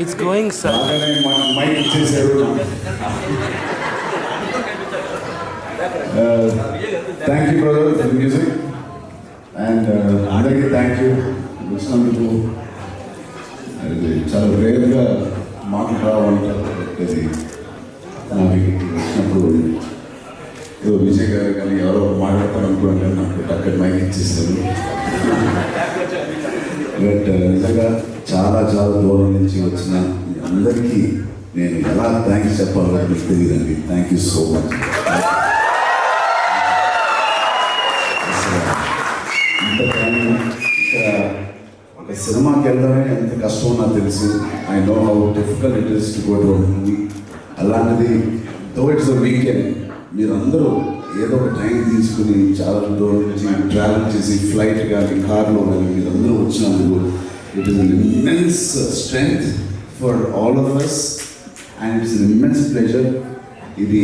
It's going, sir. అలానే మన mic ఇచ్చేసారు thank you brother for music and అందరికీ థ్యాంక్ యూ వచ్చినందుకు అది చాలా రేర్గా మాటలు రావంటారు అది నాకు వచ్చినప్పుడు ఏదో విజయ్ గారు కానీ ఎవరో మాట్లాడతారు అనుకున్నాను నాకు అక్కడ మైక్ ఇచ్చేసారు బట్ నిజంగా చాలా చాలా దూరం నుంచి వచ్చిన మీ అందరికీ నేను ఎలా థ్యాంక్స్ చెప్పాలో మీకు తెలియదండి. థ్యాంక్ యూ సో మచ్ ఇంకా ఒక సినిమాకి వెళ్ళడమే ఎంత కష్టమో నాకు తెలుసు. I know how difficult it is to go to movie అలాంటిది దో ఇట్స్ అ వీకెండ్ మీరందరూ ఏదో ఒక టైం తీసుకుని చాలా దూరం నుంచి ట్రావెల్ చేసి ఫ్లైట్ కానీ కార్లో కానీ మీరందరూ వచ్చినందుకు It is an immense strength for all of us and it is an immense pleasure. ఇది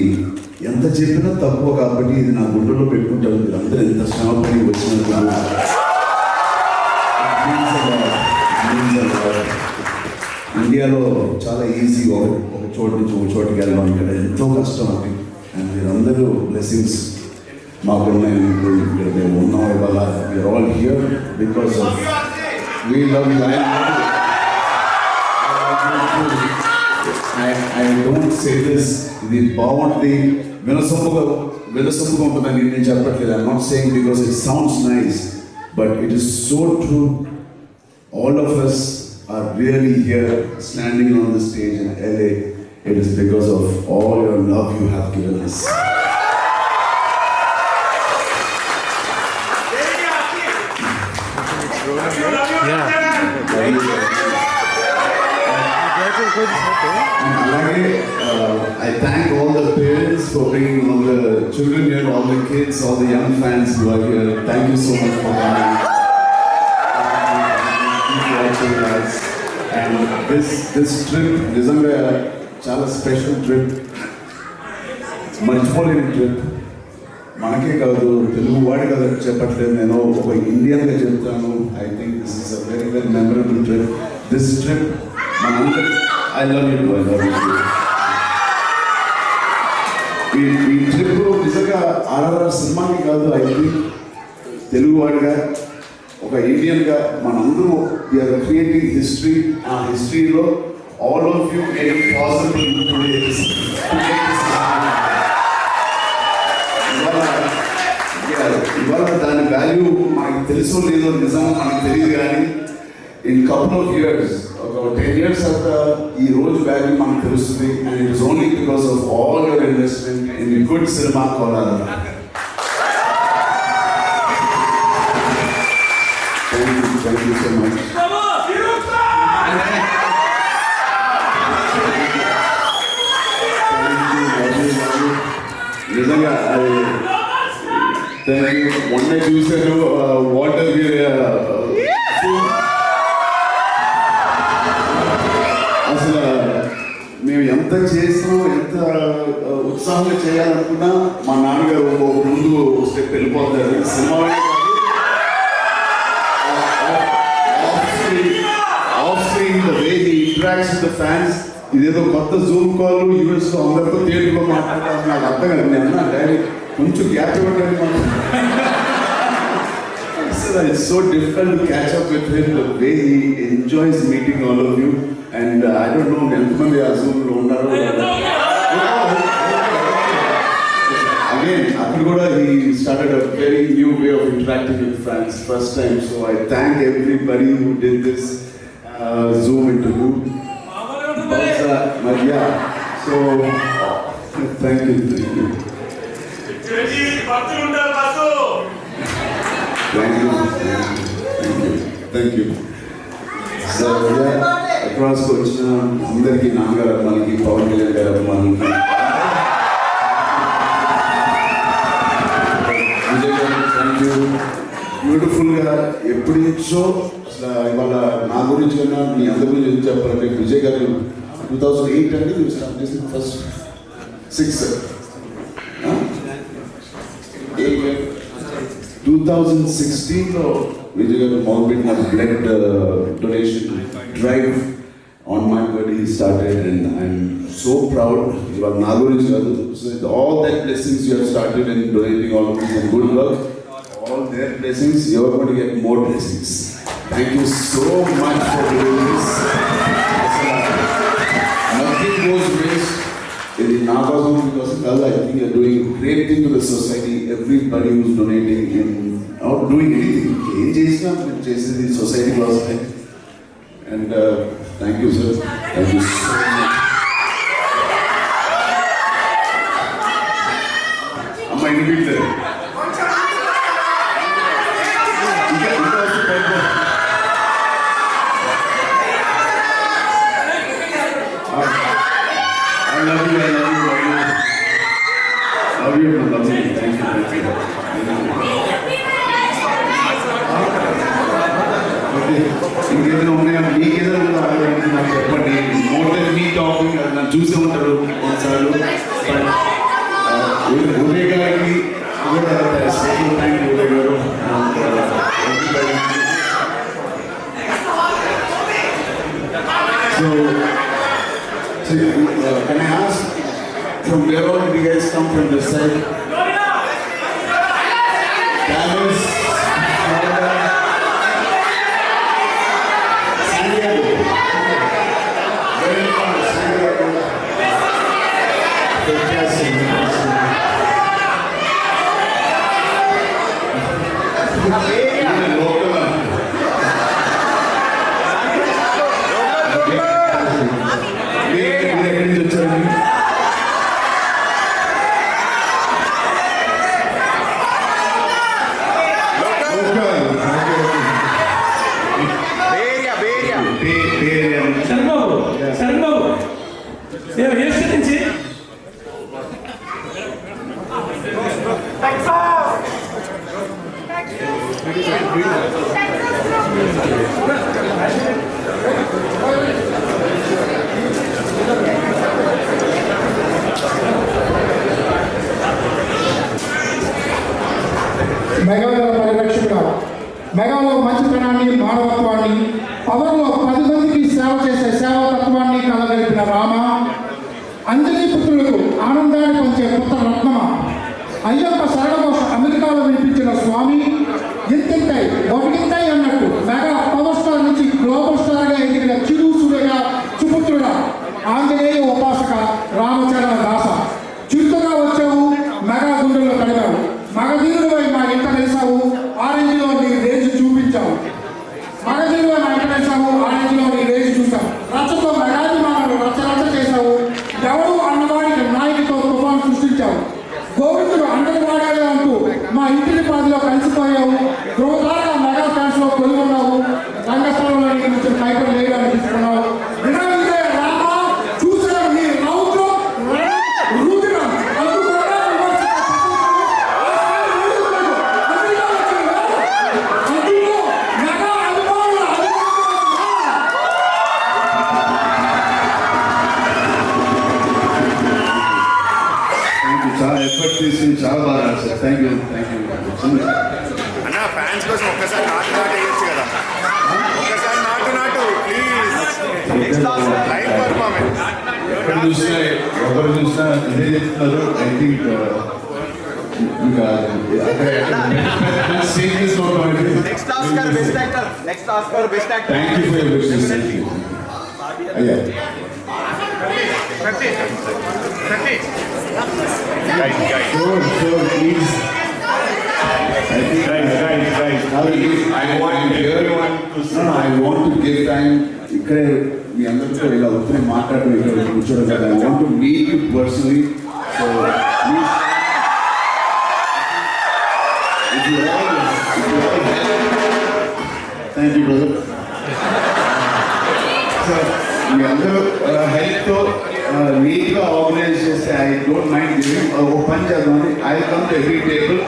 ఎంత చెప్పినా తక్కువ కాబట్టి ఇది నా గుండెలో పెట్టుకుంటాను. మీరు ఎంత శ్రమపడి వచ్చినందుకు ఇండియాలో చాలా ఈజీ ఒక చోటు నుంచి ఒక చోటుకి వెళ్ళడం ఇక్కడ ఎంతో కష్టం అది. అండ్ మీరందరూ బ్లెస్సింగ్స్ మాకున్నాయి ఇప్పుడు ఇక్కడ మేము ఉన్నాం. ఇవాళ we are all here because of we love you I I don't say this ఇది బాగుంటుంది వినసొంపుగా వినసొంపుగా ఉంటుందని నేను చెప్పట్లేదు I not saying because it sounds nice but it is so true all of us are really here standing on the stage in LA. It is because of all your love you have given us. Alage, uh, I thank all the parents for bringing all the children here, all the kids, all the young fans who are here. Thank you so much for coming. Keep watching us. And this this trip, నిజంగా చాలా special trip మర్చిపోలేని trip మనకే కాదు తెలుగు వాడి కదా చెప్పట్లేదు నేను ఒక ఇండియన్గా చెప్తాను I think this is a very very memorable trip this trip మనందరి I love you, I love you. ఈ ఈ ట్రిప్ నిజంగా ఆర్ఆర్ సినిమాకి కాదు ఐ థింక్ తెలుగువాడిగా ఒక ఇండియన్గా మనందరూ వీఆర్ క్రియేటింగ్ హిస్టరీ ఆ హిస్టరీలో all of you make possible ఇవాళ ఇవాళ దాని వాల్యూ మనకి తెలుసో లేదో నిజం మనకు తెలియదు కానీ ఇన్ కపుల్ ఆఫ్ ఇయర్స్ ఒక టెన్ ఇయర్స్ తర్వాత ఈ రోజు వాల్యూ మనకు తెలుస్తుంది and it is only because of all your investment in good cinema Kolar thank you thank you so much నిజంగా అది థ్యాంక్ యూ మొన్న చూశాను వాటర్ అసలు ఎంత చేసినా ఎంత ఉత్సాహంగా చేయాలనుకున్నా మా నాన్నగారు ముందు స్టెప్ వెళ్ళిపోతారు. సినిమా ఫ్యాన్స్ ఇదేదో కొత్త జూమ్ కాల్ యూఎస్ అందరితో తేలికో మాట్లాడతాను నాకు అర్థం కాదు. నేను అన్నా డైరెక్ట్ కొంచెం గ్యాప్ ఇవ్వండి మాకు It's so difficult to catch up with him the way he enjoys meeting all of you and uh, I don't know ఎంతమంది ఆ జూమ్ లో ఉన్నారో again అక్కడ కూడా he started a very new way of interacting with fans first time so I thank everybody who did this uh, zoom interview Balsa, Maria so thank you thank you Thank you. Thank you. Thank you. So అక్రాస్కి వచ్చిన అందరికీ నాన్నగారు అభిమానికి పవన్ కళ్యాణ్ గారి అభిమానులకి విజయ్ గారు thank you బ్యూటిఫుల్గా ఎప్పటి నుంచో అసలు ఇవాళ నా గురించి కన్నా మీ అందరి గురించి చెప్పాలంటే Vijay garu two thousand eight అంటే మీరు స్టార్ట్ చేసిన first six 2016 Vijay uh, Mogbit has led the uh, donation drive on my birthday started and I'm so proud. You are all that blessings you have started and donating all of this good work. All their blessings, you are going to get more blessings. Thank you so much for doing this. Nothing goes waste waste ఇది నా కోసం మీకోసం కాదు I think you're doing great thing to the society everybody who's donating in out doing anything ఏం చేసినా మీరు చేసేది society కోసమే and thank you sir thank you so much So So, uh, can I ask from where all did you guys come from this side? Sharmababu Sharmababu నేను ఏ state నుంచి? మెగాలో పరిరక్షకుడు. మెగాలో మంచితనాన్ని మానవత్వాన్ని పవర్లో పది మందికి సేవ చేసే సేవా తత్వాన్ని కలగలిపిన రామ అంజలి పుత్రులకు ఆనందాన్ని పంచే పుత్ర రత్నమ అయ్యప్ప శరణఘోష అమెరికాలో వినిపించిన స్వామి ఇంతింతై ఒకటింతై అన్నట్టు mega friends versions na nililit na Next Oscar, Thank you for your wishes. Thank you. Oh, yeah. Guys. Guys, guys. I, want everyone to. I want to give time. ఇక్కడే మీ అందరితో ఇలా ఉత్తరే మాట్లాడడం ఇక్కడ కూర్చోడం కదా I want to meet you personally so please if you all if you all thank you brother మీ అందరూ హెల్ప్తో నీట్గా ఆర్గనైజ్ చేస్తే ఐ డోంట్ మైండ్ గివింగ్ ఒక పని చేద్దామని I come to every table